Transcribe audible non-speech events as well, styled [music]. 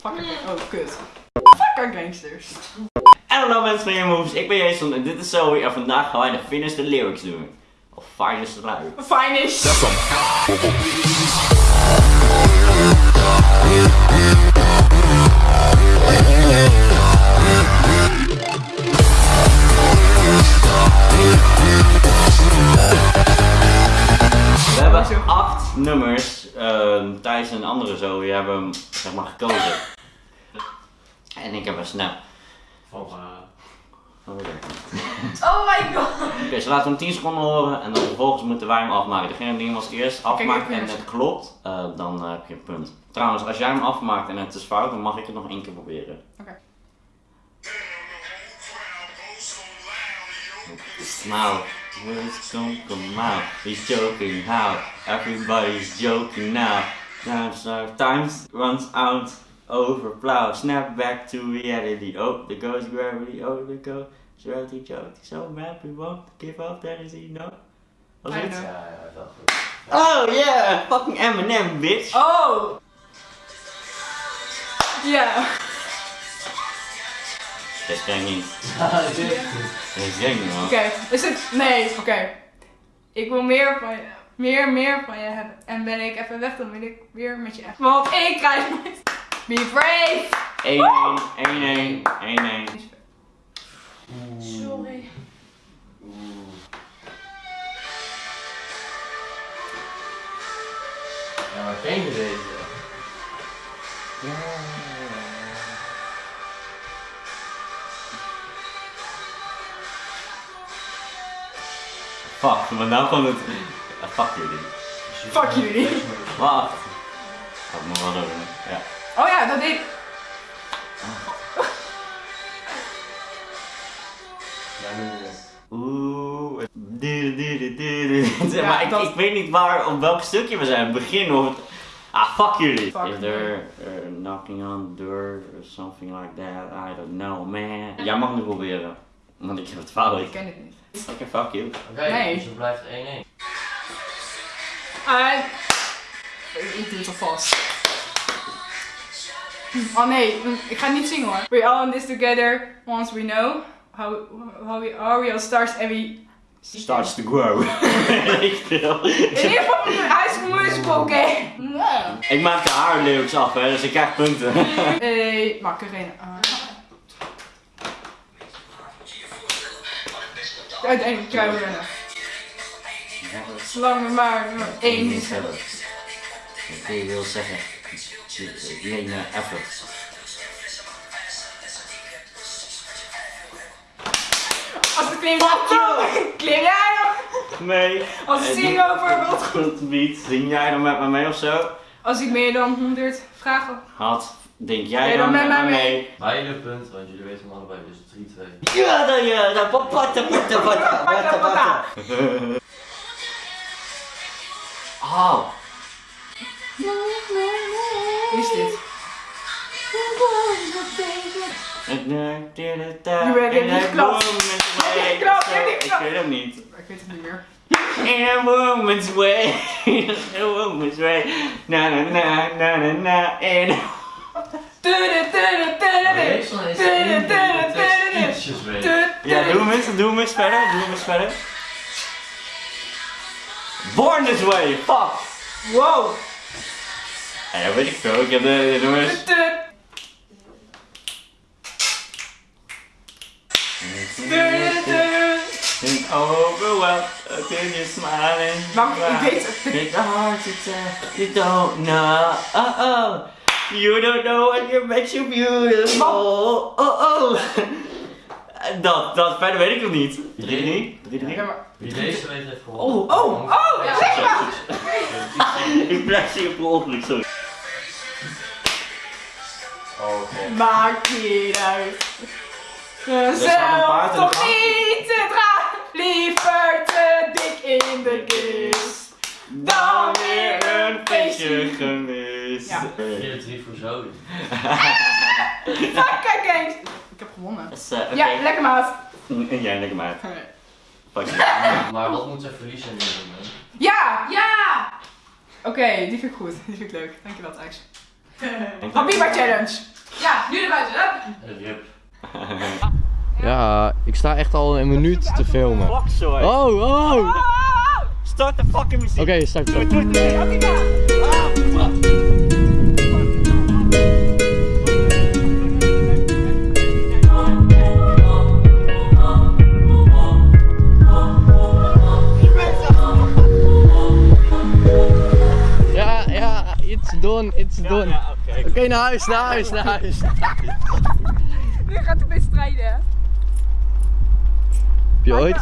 Fucking oh kut. Fucking gangsters. En hallo mensen van Moves, ik ben Jason en dit is Zoe en vandaag gaan wij de Finish the Lyrics doen. Of Finest the Lyrics. Fine is. We hebben acht nummers, Thijs en andere Zoe hebben hem zeg maar gekozen. En ik heb een snap. Van, eh, Oh, oké. Oh my god. Oké, ze laten hem 10 seconden horen en dan vervolgens moeten wij hem afmaken. Degene die hem als eerst afmaakt en het klopt, eh, dan eh, heb je een punt. Trouwens, als jij hem afmaakt en het is fout, dan mag ik het nog één keer proberen. Oké. Now, don't come out. He's joking how everybody's joking now. Now, so times runs out over plow. Snap back to reality. Oh, there goes gravity. Oh, there goes gravity. Joke. So mad we won't give up. That is he no. Was I het? know. ja, ja, wel goed. Oh yeah, fucking Eminem, bitch. Oh. Ja. Dit ken ik niet. dit ken ik niet, man. Oké. Is [laughs] het. Nee, oké. Ik wil meer van je. Meer, meer van je hebben. En ben ik even weg, dan wil ik weer met je echt. Want ik krijg. Be brave. 1-1, 1-1, 1-1. Sorry. Ja, maar ken je deze? Fuck, maar nou kwam het. Ah, fuck jullie. Fuck jullie. Wacht. Dat moet wel doen. Ja. Oh ja, dat deed. Ja, nu weer. Oeh. Ja, maar ik, ik weet niet waar, op welk stukje we zijn. Het begin of het. Ah, fuck jullie. Fuck Is there uh, knocking on the door or something like that? I don't know, man. Jij mag nu proberen. Want ik heb het fout. Ik ken het niet. Oké, fuck you. Oké, Nee. dus het blijft 1-1. Ah, ik doe het alvast. Oh nee, ik ga niet zingen hoor. We all in this together once we know how, how we are. We all stars and we... Starts to grow. [laughs] ik wil. In ieder geval mijn School Musical, oké? Ik maak de haarlyrics af, hè, dus ik krijg punten. [laughs] Hey, Macarena. Uiteindelijk kruipen rennen. Zolang er maar nummer 1 is. Wat je wil zeggen. Lena effort. Als het klinkt klim jij nog? Nee. Als ik zing over wat Goed beat. Zing jij dan met me mee of zo? Als ik meer dan 100 vragen. Had, denk jij dan, met mij mee? Beide punten, want jullie weten hem allebei, dus 3-2. Ja, dan ja, dan papata, pata, pata, pata, pata. [laughs] Oh. Wie is dit? Je bent er niet geklapt. Ik weet het niet. Ik weet het niet meer. In a woman's way, in a woman's way, na na na na na na, in in weet. Ja, doe hem eens, doe hem eens verder, doe hem eens verder. Born this way, fuck! Wow. Ja, weet ik veel, ik heb de, nummers. Think overwhelmed, can you smiling? Maar ik weet. It's hard to tell, you don't know, Uh oh, You don't know what you makes you beautiful, oh oh. Dat, dat, verder weet ik nog niet. 3-3? 3-3? Ja, maar- Wie deze weet heeft gewonnen. Oh, Oh, oh, Ja. zeg maar. [laughs] Ik blijf zien op ongeluk, sorry. Oh, oké. Maakt niet uit. de toch niet te dragen. Liever te dik in de kist. Dan weer een feestje gemist. Ja. 4-3 voor Zoe. [laughs] Fuck, kijk eens. Gewonnen. Dus, eh, oké. Ja, lekker maat. [laughs] Ja, lekker. Fuck you. [laughs] Maar wat moet zij verliezen in dit moment? Ja, ja. Oké, die vind ik goed. Die vind ik leuk. Dankjewel Thijs. Habiba challenge. Ja, nu naar buiten. Hup. Rip. Ja, ik sta echt al een minuut te filmen. Fuck, sorry. Oh, oh! Oké, Start de fucking muziek. start zo. Ja, It's done, it's done. Ja, Oké, naar huis, naar huis, naar huis. [laughs] nu gaat het weer strijden. Heb je ooit?